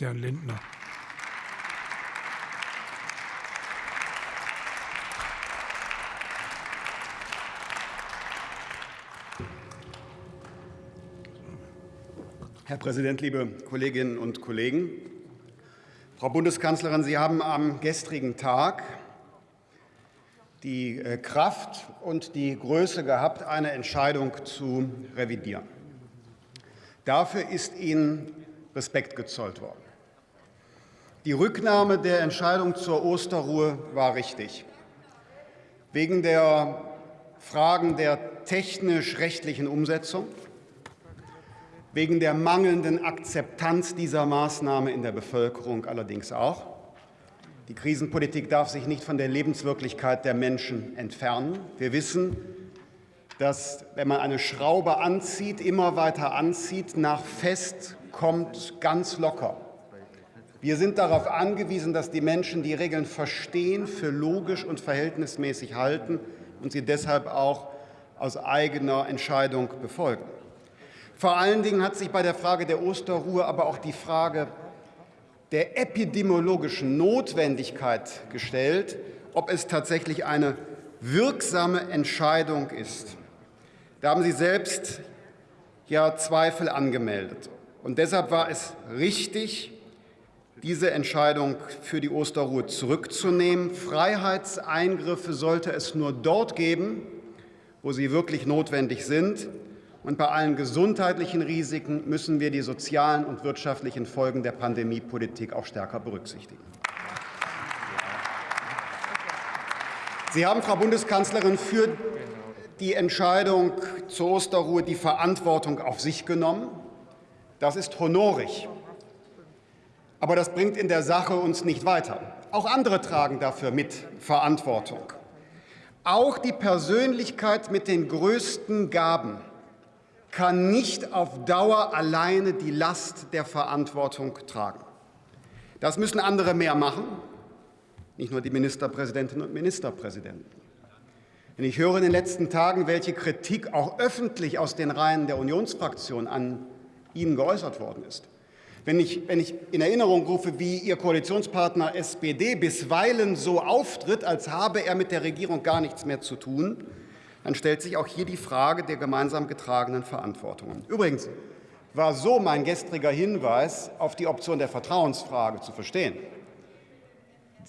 Herrn Lindner. Herr Präsident, liebe Kolleginnen und Kollegen! Frau Bundeskanzlerin, Sie haben am gestrigen Tag die äh, Kraft und die Größe gehabt, eine Entscheidung zu revidieren. Dafür ist Ihnen Respekt gezollt worden. Die Rücknahme der Entscheidung zur Osterruhe war richtig. Wegen der Fragen der technisch-rechtlichen Umsetzung, wegen der mangelnden Akzeptanz dieser Maßnahme in der Bevölkerung allerdings auch. Die Krisenpolitik darf sich nicht von der Lebenswirklichkeit der Menschen entfernen. Wir wissen, dass, wenn man eine Schraube anzieht, immer weiter anzieht, nach fest kommt ganz locker. Wir sind darauf angewiesen, dass die Menschen die Regeln verstehen, für logisch und verhältnismäßig halten und sie deshalb auch aus eigener Entscheidung befolgen. Vor allen Dingen hat sich bei der Frage der Osterruhe aber auch die Frage der epidemiologischen Notwendigkeit gestellt, ob es tatsächlich eine wirksame Entscheidung ist. Da haben Sie selbst ja Zweifel angemeldet. Und deshalb war es richtig, diese Entscheidung für die Osterruhe zurückzunehmen. Freiheitseingriffe sollte es nur dort geben, wo sie wirklich notwendig sind. Und bei allen gesundheitlichen Risiken müssen wir die sozialen und wirtschaftlichen Folgen der Pandemiepolitik auch stärker berücksichtigen. Sie haben, Frau Bundeskanzlerin, für die Entscheidung zur Osterruhe die Verantwortung auf sich genommen. Das ist honorig. Aber das bringt in der Sache uns nicht weiter. Auch andere tragen dafür mit Verantwortung. Auch die Persönlichkeit mit den größten Gaben kann nicht auf Dauer alleine die Last der Verantwortung tragen. Das müssen andere mehr machen, nicht nur die Ministerpräsidentinnen und Ministerpräsidenten. Denn ich höre in den letzten Tagen, welche Kritik auch öffentlich aus den Reihen der Unionsfraktion an Ihnen geäußert worden ist. Wenn ich, wenn ich in Erinnerung rufe, wie Ihr Koalitionspartner SPD bisweilen so auftritt, als habe er mit der Regierung gar nichts mehr zu tun, dann stellt sich auch hier die Frage der gemeinsam getragenen Verantwortungen. Übrigens war so mein gestriger Hinweis auf die Option der Vertrauensfrage zu verstehen.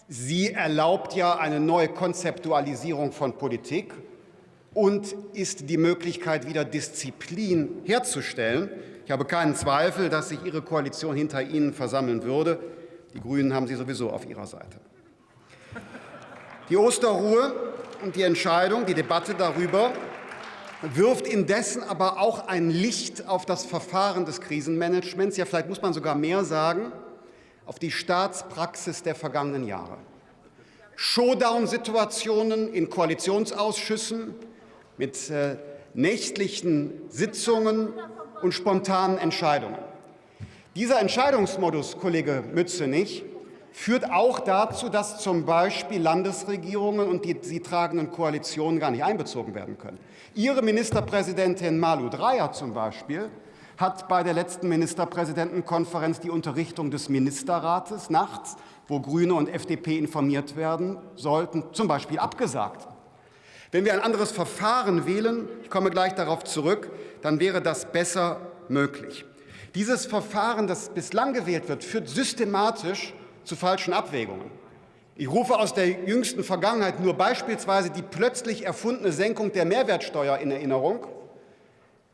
Sie erlaubt ja eine neue Konzeptualisierung von Politik und ist die Möglichkeit, wieder Disziplin herzustellen. Ich habe keinen Zweifel, dass sich Ihre Koalition hinter Ihnen versammeln würde. Die Grünen haben Sie sowieso auf ihrer Seite. Die Osterruhe und die Entscheidung, die Debatte darüber wirft indessen aber auch ein Licht auf das Verfahren des Krisenmanagements, ja vielleicht muss man sogar mehr sagen, auf die Staatspraxis der vergangenen Jahre. Showdown-Situationen in Koalitionsausschüssen mit äh, nächtlichen Sitzungen und spontanen Entscheidungen. Dieser Entscheidungsmodus, Kollege Mützenich, führt auch dazu, dass zum Beispiel Landesregierungen und die sie tragenden Koalitionen gar nicht einbezogen werden können. Ihre Ministerpräsidentin Malu Dreyer zum Beispiel hat bei der letzten Ministerpräsidentenkonferenz die Unterrichtung des Ministerrates nachts, wo Grüne und FDP informiert werden sollten, zum Beispiel abgesagt. Wenn wir ein anderes Verfahren wählen, ich komme gleich darauf zurück, dann wäre das besser möglich. Dieses Verfahren, das bislang gewählt wird, führt systematisch zu falschen Abwägungen. Ich rufe aus der jüngsten Vergangenheit nur beispielsweise die plötzlich erfundene Senkung der Mehrwertsteuer in Erinnerung,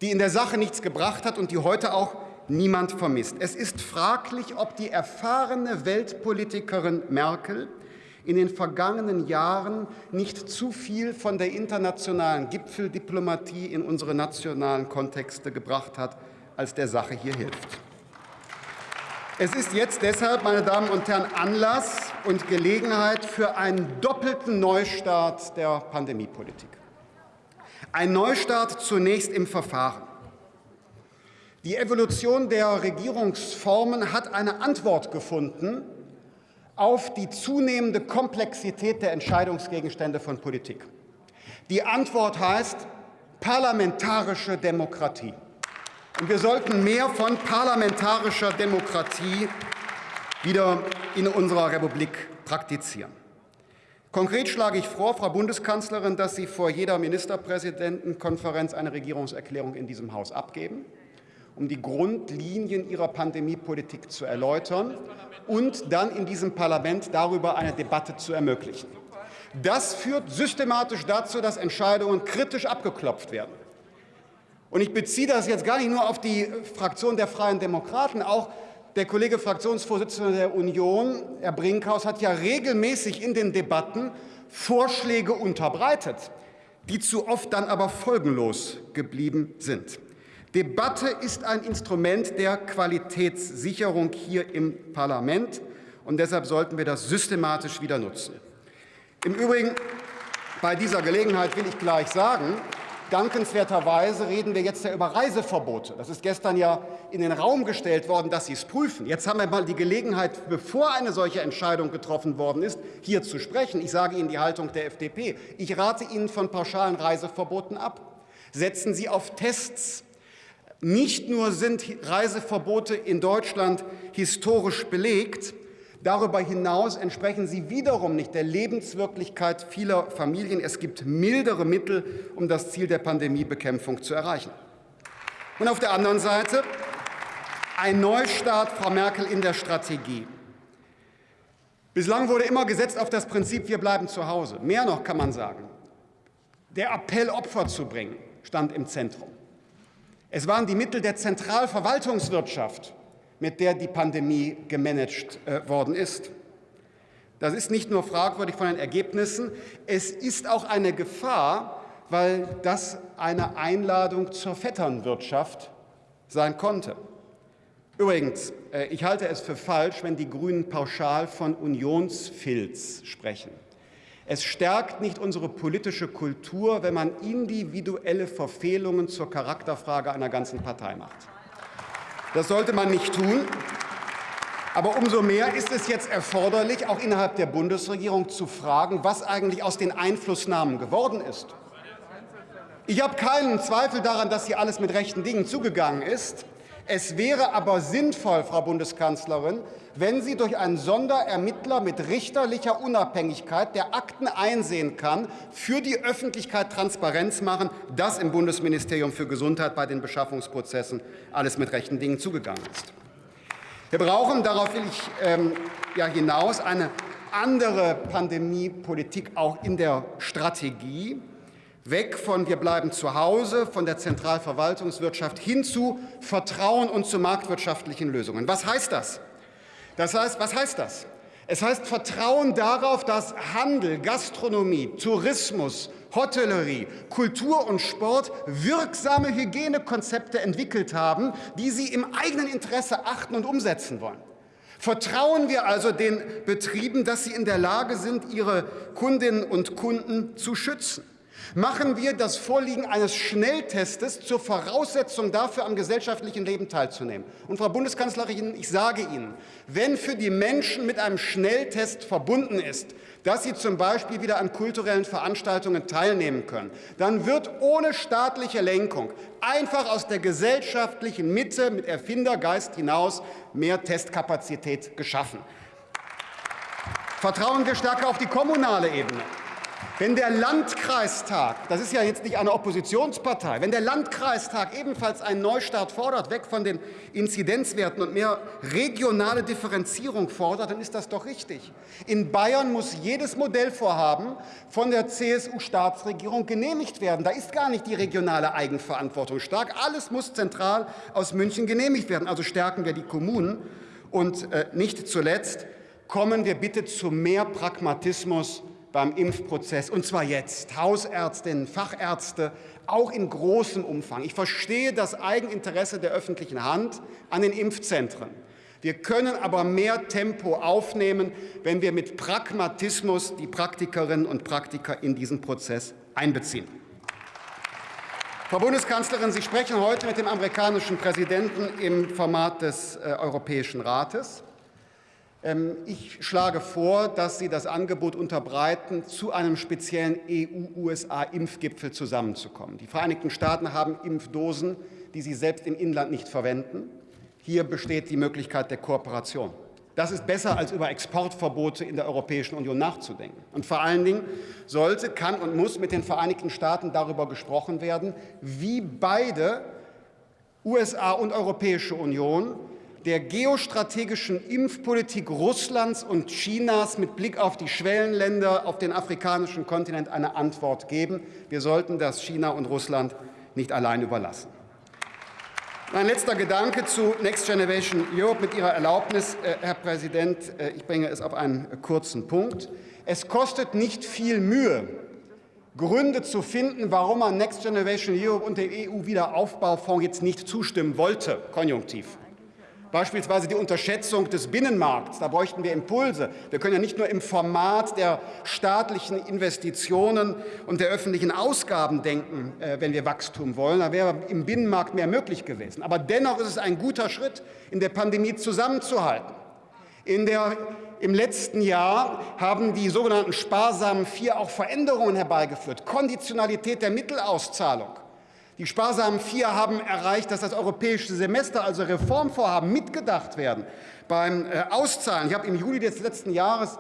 die in der Sache nichts gebracht hat und die heute auch niemand vermisst. Es ist fraglich, ob die erfahrene Weltpolitikerin Merkel in den vergangenen Jahren nicht zu viel von der internationalen Gipfeldiplomatie in unsere nationalen Kontexte gebracht hat, als der Sache hier hilft. Es ist jetzt deshalb, meine Damen und Herren, Anlass und Gelegenheit für einen doppelten Neustart der Pandemiepolitik. Ein Neustart zunächst im Verfahren. Die Evolution der Regierungsformen hat eine Antwort gefunden auf die zunehmende Komplexität der Entscheidungsgegenstände von Politik. Die Antwort heißt parlamentarische Demokratie. Und wir sollten mehr von parlamentarischer Demokratie wieder in unserer Republik praktizieren. Konkret schlage ich vor, Frau Bundeskanzlerin, dass Sie vor jeder Ministerpräsidentenkonferenz eine Regierungserklärung in diesem Haus abgeben, um die Grundlinien Ihrer Pandemiepolitik zu erläutern und dann in diesem Parlament darüber eine Debatte zu ermöglichen. Das führt systematisch dazu, dass Entscheidungen kritisch abgeklopft werden. Und ich beziehe das jetzt gar nicht nur auf die Fraktion der Freien Demokraten, auch der Kollege Fraktionsvorsitzende der Union, Herr Brinkhaus, hat ja regelmäßig in den Debatten Vorschläge unterbreitet, die zu oft dann aber folgenlos geblieben sind. Debatte ist ein Instrument der Qualitätssicherung hier im Parlament, und deshalb sollten wir das systematisch wieder nutzen. Im Übrigen, bei dieser Gelegenheit will ich gleich sagen, Dankenswerterweise reden wir jetzt ja über Reiseverbote. Das ist gestern ja in den Raum gestellt worden, dass Sie es prüfen. Jetzt haben wir mal die Gelegenheit, bevor eine solche Entscheidung getroffen worden ist, hier zu sprechen. Ich sage Ihnen die Haltung der FDP. Ich rate Ihnen von pauschalen Reiseverboten ab. Setzen Sie auf Tests. Nicht nur sind Reiseverbote in Deutschland historisch belegt, Darüber hinaus entsprechen sie wiederum nicht der Lebenswirklichkeit vieler Familien. Es gibt mildere Mittel, um das Ziel der Pandemiebekämpfung zu erreichen. Und auf der anderen Seite ein Neustart, Frau Merkel, in der Strategie. Bislang wurde immer gesetzt auf das Prinzip, wir bleiben zu Hause. Mehr noch kann man sagen. Der Appell, Opfer zu bringen, stand im Zentrum. Es waren die Mittel der Zentralverwaltungswirtschaft, mit der die Pandemie gemanagt äh, worden ist. Das ist nicht nur fragwürdig von den Ergebnissen, es ist auch eine Gefahr, weil das eine Einladung zur Vetternwirtschaft sein konnte. Übrigens, äh, ich halte es für falsch, wenn die Grünen pauschal von Unionsfilz sprechen. Es stärkt nicht unsere politische Kultur, wenn man individuelle Verfehlungen zur Charakterfrage einer ganzen Partei macht. Das sollte man nicht tun. Aber umso mehr ist es jetzt erforderlich, auch innerhalb der Bundesregierung zu fragen, was eigentlich aus den Einflussnahmen geworden ist. Ich habe keinen Zweifel daran, dass hier alles mit rechten Dingen zugegangen ist. Es wäre aber sinnvoll, Frau Bundeskanzlerin, wenn Sie durch einen Sonderermittler mit richterlicher Unabhängigkeit, der Akten einsehen kann, für die Öffentlichkeit Transparenz machen, dass im Bundesministerium für Gesundheit bei den Beschaffungsprozessen alles mit rechten Dingen zugegangen ist. Wir brauchen, darauf will ich ähm, ja hinaus, eine andere Pandemiepolitik auch in der Strategie weg von wir bleiben zu Hause, von der Zentralverwaltungswirtschaft hin zu Vertrauen und zu marktwirtschaftlichen Lösungen. Was heißt das? Das heißt, was heißt das? Es heißt Vertrauen darauf, dass Handel, Gastronomie, Tourismus, Hotellerie, Kultur und Sport wirksame Hygienekonzepte entwickelt haben, die sie im eigenen Interesse achten und umsetzen wollen. Vertrauen wir also den Betrieben, dass sie in der Lage sind, ihre Kundinnen und Kunden zu schützen. Machen wir das Vorliegen eines Schnelltestes zur Voraussetzung dafür, am gesellschaftlichen Leben teilzunehmen. Und Frau Bundeskanzlerin, ich sage Ihnen, wenn für die Menschen mit einem Schnelltest verbunden ist, dass sie zum Beispiel wieder an kulturellen Veranstaltungen teilnehmen können, dann wird ohne staatliche Lenkung einfach aus der gesellschaftlichen Mitte mit Erfindergeist hinaus mehr Testkapazität geschaffen. Vertrauen wir stärker auf die kommunale Ebene. Wenn der Landkreistag, das ist ja jetzt nicht eine Oppositionspartei, wenn der Landkreistag ebenfalls einen Neustart fordert, weg von den Inzidenzwerten und mehr regionale Differenzierung fordert, dann ist das doch richtig. In Bayern muss jedes Modellvorhaben von der CSU-Staatsregierung genehmigt werden. Da ist gar nicht die regionale Eigenverantwortung stark. Alles muss zentral aus München genehmigt werden. Also stärken wir die Kommunen. Und äh, nicht zuletzt kommen wir bitte zu mehr Pragmatismus beim Impfprozess, und zwar jetzt. Hausärztinnen, Fachärzte, auch in großem Umfang. Ich verstehe das Eigeninteresse der öffentlichen Hand an den Impfzentren. Wir können aber mehr Tempo aufnehmen, wenn wir mit Pragmatismus die Praktikerinnen und Praktiker in diesen Prozess einbeziehen. Frau Bundeskanzlerin, Sie sprechen heute mit dem amerikanischen Präsidenten im Format des äh, Europäischen Rates. Ähm, ich schlage vor, dass Sie das Angebot unterbreiten, zu einem speziellen EU-USA-Impfgipfel zusammenzukommen. Die Vereinigten Staaten haben Impfdosen, die sie selbst im Inland nicht verwenden. Hier besteht die Möglichkeit der Kooperation. Das ist besser, als über Exportverbote in der Europäischen Union nachzudenken. Und vor allen Dingen sollte, kann und muss mit den Vereinigten Staaten darüber gesprochen werden, wie beide USA und Europäische Union der geostrategischen Impfpolitik Russlands und Chinas mit Blick auf die Schwellenländer auf den afrikanischen Kontinent eine Antwort geben. Wir sollten das China und Russland nicht allein überlassen. Mein letzter Gedanke zu Next Generation Europe mit Ihrer Erlaubnis, äh, Herr Präsident. Äh, ich bringe es auf einen kurzen Punkt. Es kostet nicht viel Mühe, Gründe zu finden, warum man Next Generation Europe und dem EU-Wiederaufbaufonds jetzt nicht zustimmen wollte, konjunktiv. Beispielsweise die Unterschätzung des Binnenmarkts. Da bräuchten wir Impulse. Wir können ja nicht nur im Format der staatlichen Investitionen und der öffentlichen Ausgaben denken, äh, wenn wir Wachstum wollen. Da wäre im Binnenmarkt mehr möglich gewesen. Aber dennoch ist es ein guter Schritt, in der Pandemie zusammenzuhalten. In der, Im letzten Jahr haben die sogenannten sparsamen Vier auch Veränderungen herbeigeführt. Konditionalität der Mittelauszahlung. Die sparsamen Vier haben erreicht, dass das europäische Semester, also Reformvorhaben, mitgedacht werden beim äh, Auszahlen. Ich habe im Juli des letzten Jahres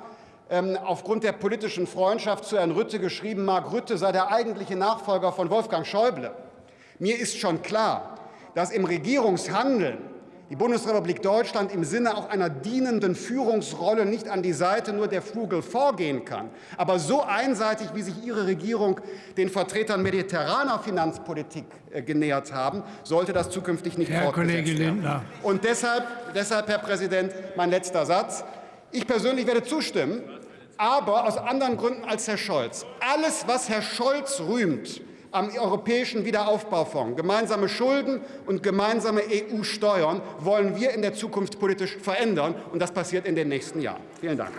ähm, aufgrund der politischen Freundschaft zu Herrn Rütte geschrieben, Mark Rütte sei der eigentliche Nachfolger von Wolfgang Schäuble. Mir ist schon klar, dass im Regierungshandeln die Bundesrepublik Deutschland im Sinne auch einer dienenden Führungsrolle nicht an die Seite nur der Flugel vorgehen kann. Aber so einseitig, wie sich Ihre Regierung den Vertretern mediterraner Finanzpolitik äh, genähert haben, sollte das zukünftig nicht Herr Kollege Lindner. Und deshalb, deshalb, Herr Präsident, mein letzter Satz. Ich persönlich werde zustimmen, aber aus anderen Gründen als Herr Scholz. Alles, was Herr Scholz rühmt, am Europäischen Wiederaufbaufonds, gemeinsame Schulden und gemeinsame EU-Steuern wollen wir in der Zukunft politisch verändern. Und das passiert in den nächsten Jahren. Vielen Dank.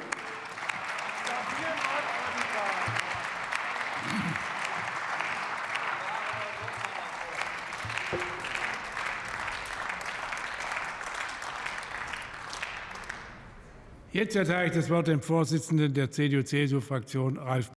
Jetzt erteile ich das Wort dem Vorsitzenden der CDU-CSU-Fraktion, Ralf